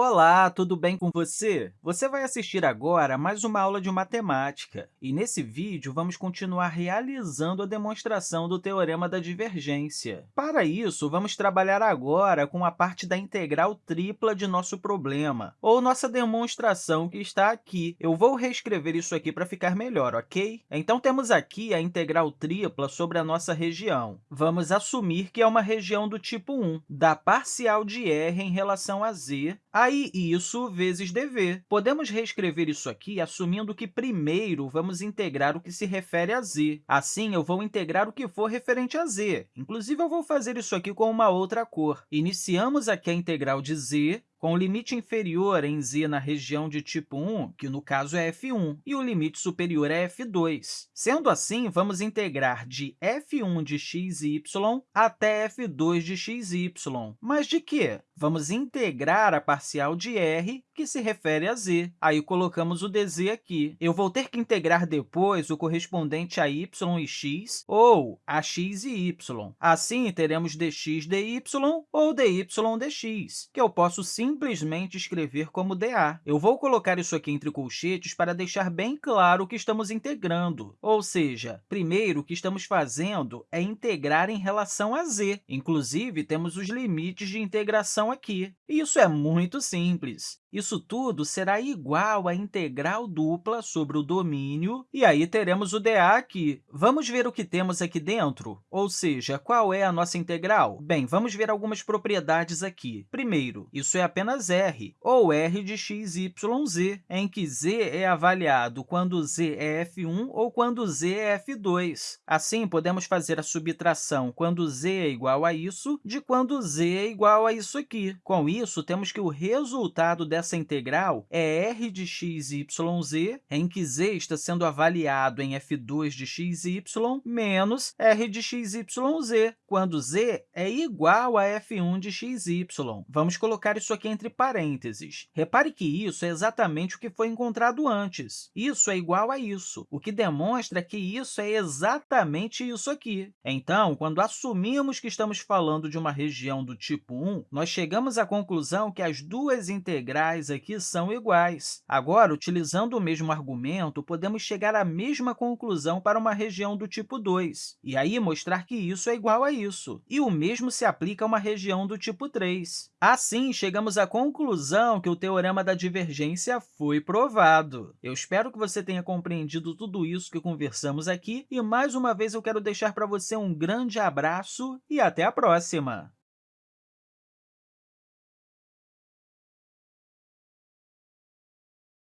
Olá, tudo bem com você? Você vai assistir agora mais uma aula de matemática. E, nesse vídeo, vamos continuar realizando a demonstração do Teorema da Divergência. Para isso, vamos trabalhar agora com a parte da integral tripla de nosso problema, ou nossa demonstração que está aqui. Eu vou reescrever isso aqui para ficar melhor, ok? Então, temos aqui a integral tripla sobre a nossa região. Vamos assumir que é uma região do tipo 1, da parcial de r em relação a z, Aí, isso vezes dv. Podemos reescrever isso aqui assumindo que primeiro vamos integrar o que se refere a z. Assim, eu vou integrar o que for referente a z. Inclusive, eu vou fazer isso aqui com uma outra cor. Iniciamos aqui a integral de z, com o limite inferior em z na região de tipo 1, que no caso é f1, e o limite superior é f2. Sendo assim, vamos integrar de f1 de xy até f2 de xy. Mas de quê? Vamos integrar a parcial de r, que se refere a z. Aí, colocamos o dz aqui. Eu vou ter que integrar depois o correspondente a y e x, ou a x e y. Assim, teremos dx dy ou dy dx, que eu posso sim simplesmente escrever como dA. Eu vou colocar isso aqui entre colchetes para deixar bem claro o que estamos integrando. Ou seja, primeiro, o que estamos fazendo é integrar em relação a z. Inclusive, temos os limites de integração aqui. E isso é muito simples. Isso tudo será igual à integral dupla sobre o domínio, e aí teremos o dA aqui. Vamos ver o que temos aqui dentro? Ou seja, qual é a nossa integral? Bem, vamos ver algumas propriedades aqui. Primeiro, isso é apenas r, ou r de x, y, z, em que z é avaliado quando z é f1 ou quando z é f2. Assim, podemos fazer a subtração quando z é igual a isso de quando z é igual a isso aqui. Com isso, temos que o resultado dessa integral é r de x, y, z, em que z está sendo avaliado em f2 de x, y, menos r de x, y, z, quando z é igual a f1 de x, y. Vamos colocar isso aqui entre parênteses. Repare que isso é exatamente o que foi encontrado antes. Isso é igual a isso, o que demonstra que isso é exatamente isso aqui. Então, quando assumimos que estamos falando de uma região do tipo 1, nós chegamos à conclusão que as duas integrais aqui são iguais. Agora, utilizando o mesmo argumento, podemos chegar à mesma conclusão para uma região do tipo 2, e aí mostrar que isso é igual a isso. E o mesmo se aplica a uma região do tipo 3. Assim, chegamos à conclusão que o teorema da divergência foi provado. Eu espero que você tenha compreendido tudo isso que conversamos aqui, e, mais uma vez, eu quero deixar para você um grande abraço e até a próxima!